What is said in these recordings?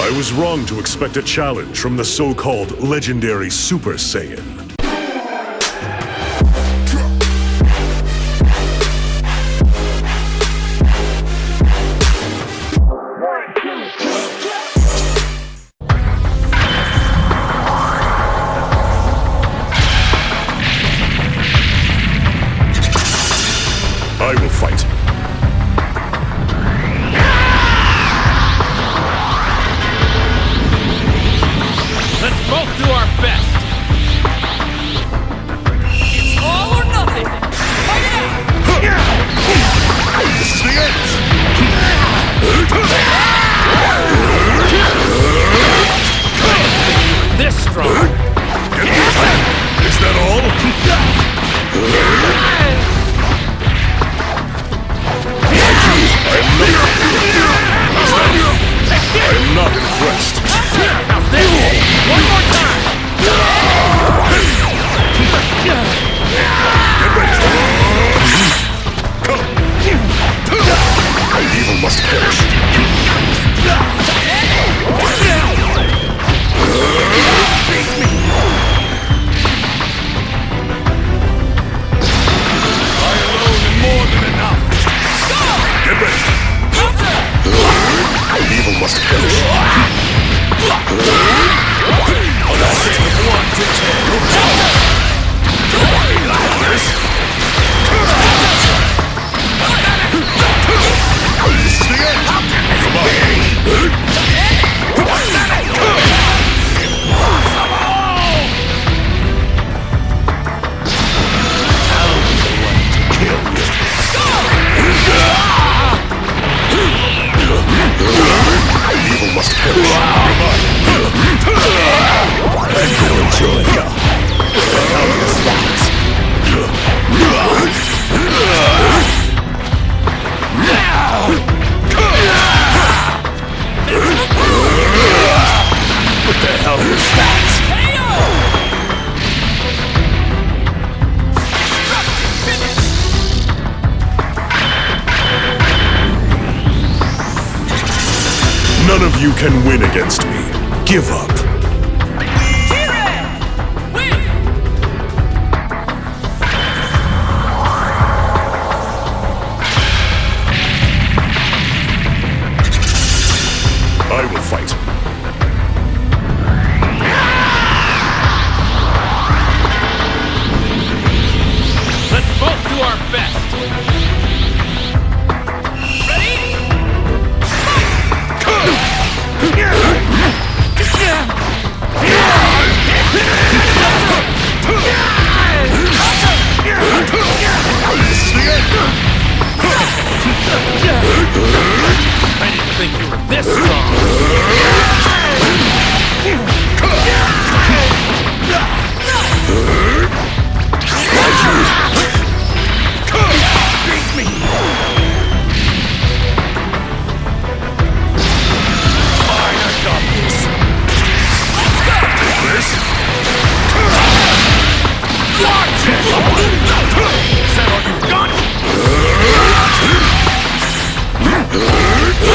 I was wrong to expect a challenge from the so-called legendary Super Saiyan. Best. Evil must perish. Enjoy. Can win against me. Give up. I will fight. Let's both do our best.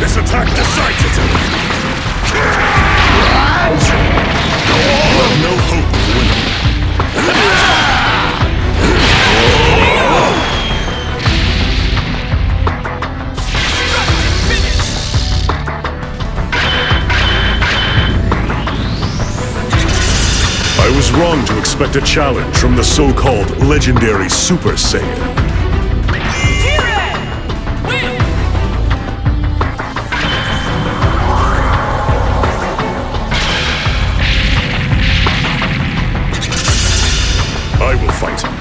This attack decides it. You have no hope of winning. I was wrong to expect a challenge from the so-called legendary Super Saiyan. I will fight.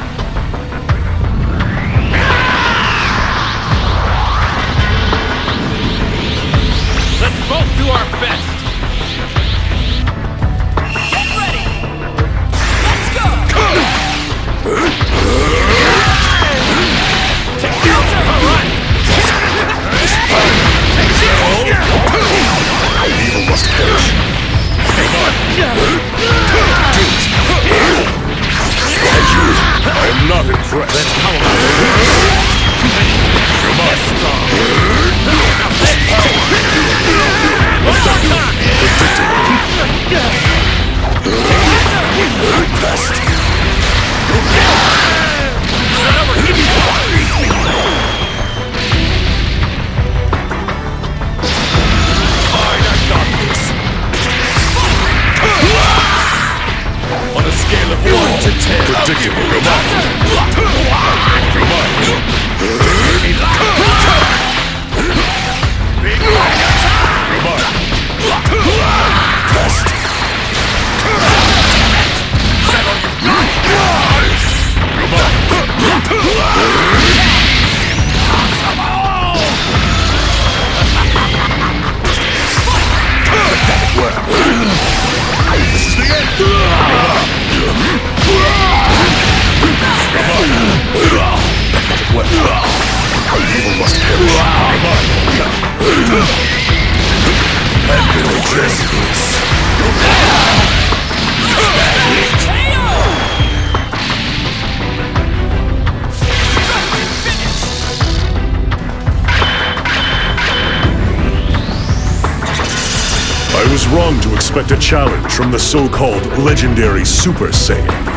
wrong to expect a challenge from the so-called legendary Super Saiyan.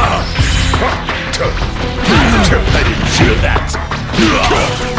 that.